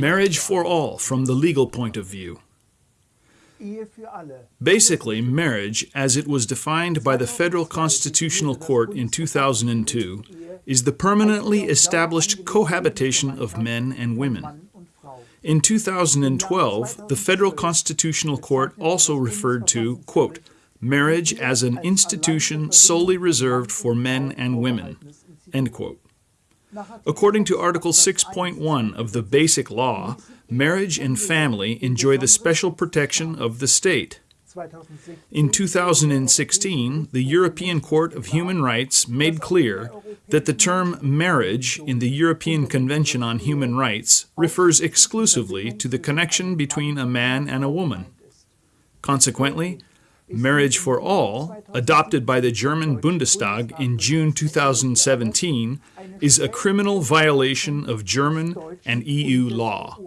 Marriage for all from the legal point of view. Basically, marriage, as it was defined by the Federal Constitutional Court in 2002, is the permanently established cohabitation of men and women. In 2012, the Federal Constitutional Court also referred to, quote, marriage as an institution solely reserved for men and women, end quote. According to Article 6.1 of the Basic Law, marriage and family enjoy the special protection of the state. In 2016, the European Court of Human Rights made clear that the term marriage in the European Convention on Human Rights refers exclusively to the connection between a man and a woman. Consequently, Marriage for All, adopted by the German Bundestag in June 2017, is a criminal violation of German and EU law.